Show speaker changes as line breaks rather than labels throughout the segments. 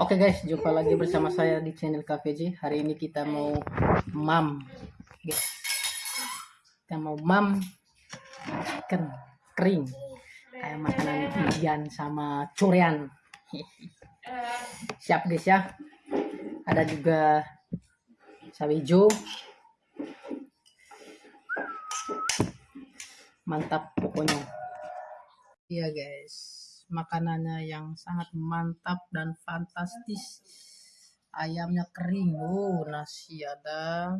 Oke guys, jumpa lagi bersama saya di channel KVJ. Hari ini kita mau mam. Kita mau mam ikan kering. Kayak makanan Indian sama curian. Siap guys ya. Ada juga cabai hijau. Mantap pokoknya. Iya guys makanannya yang sangat mantap dan fantastis. Ayamnya kering oh nasi ada.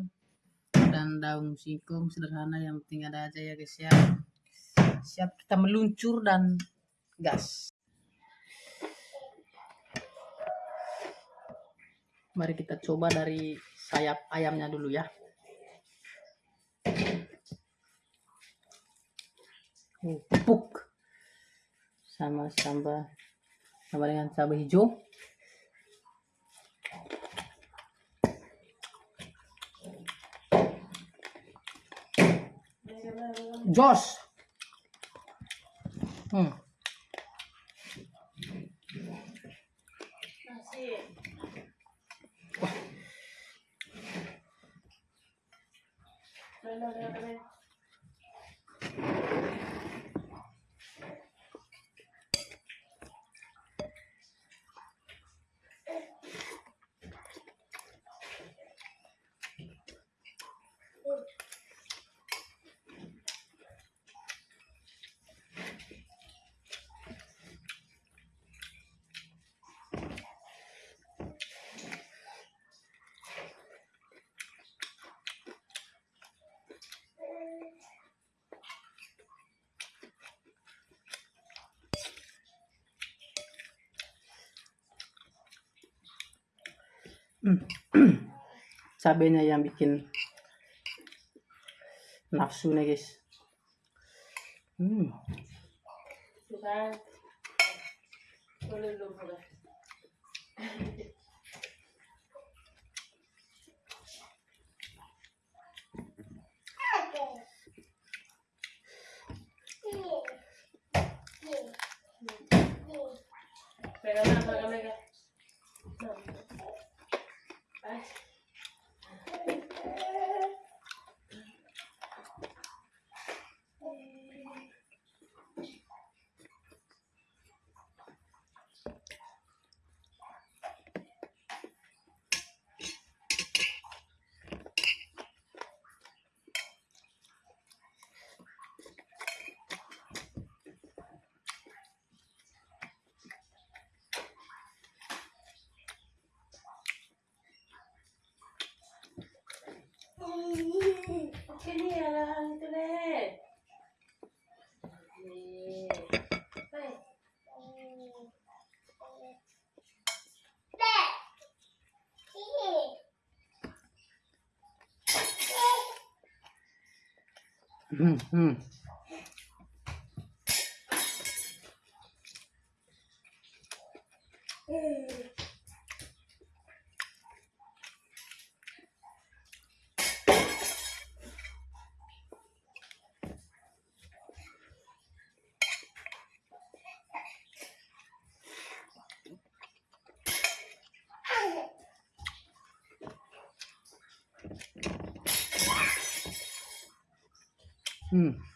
Dan daun singkong sederhana yang penting ada aja ya guys ya. Siap kita meluncur dan gas. Mari kita coba dari sayap ayamnya dulu ya. Uh, sama sambal sama dengan cabai hijau Jos hmm. Wah. cabenya yang bikin nafsu nih guys. Hmm.
Oke nih lah itu deh.
Hmm, hmm. Hmm.
Nah, ambil sendok itu,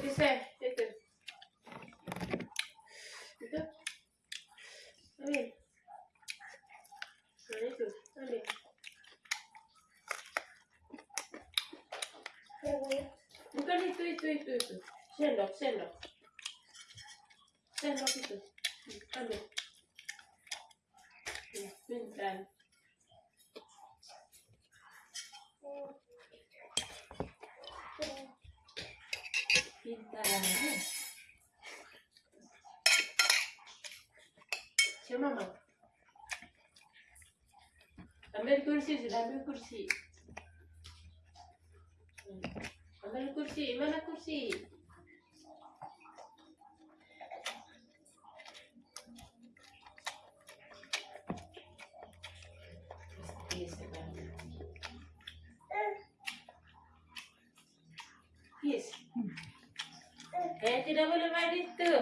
bisa. Itu. Itu. Ambil. Nah, itu. Ambil. Bukan itu, itu, itu, itu. Sendok, sendok. Sendok itu. Ambil. Ya, pintar. Pintar. Siapa mama? Ambil kursi sudah ambil kursi. Hmm. Ambil kursi, mana kursi? Yes, Yes. Eh, tidak boleh main itu.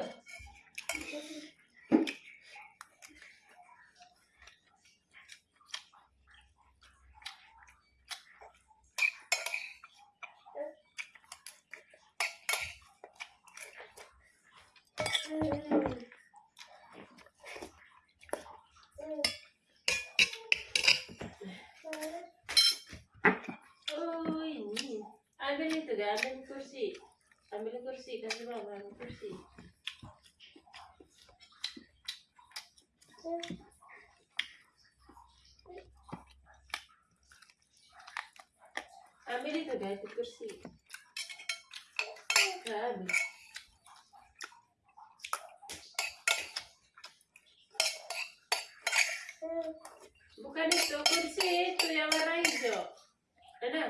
Oh, ini. Ambil itu kan, ambil kursi. Ambil kursi, kasih ambil kursi. Ambil itu itu kursi. Ambil. Bukan itu, kursi itu yang warna hijau. Ada?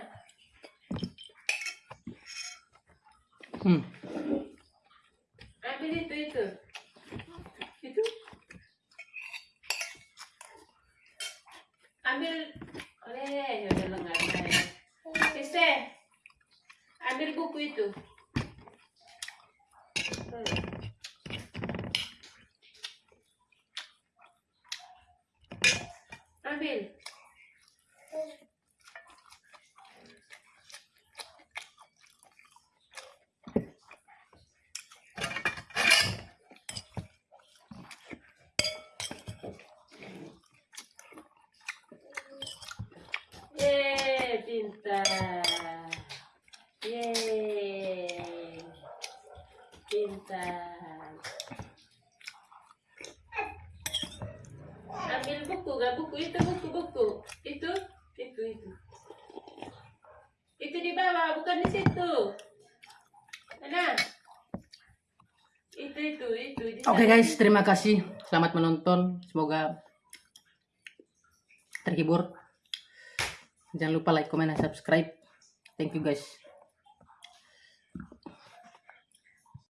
Hmm.
Ambil itu itu. Itu. Ambil. Oleh, ya udah. Kiste. Ambil buku itu. Hmm. Ambil. Yeay, pintar. Yeay. Pintar. Ambil buku, gak buku itu buku buku. Itu, itu, itu. Itu di bawah, bukan di situ. Mana? Itu, itu, itu. di
Oke
sana.
guys, terima kasih. Selamat menonton. Semoga terhibur. Jangan lupa like, comment, dan subscribe. Thank you guys.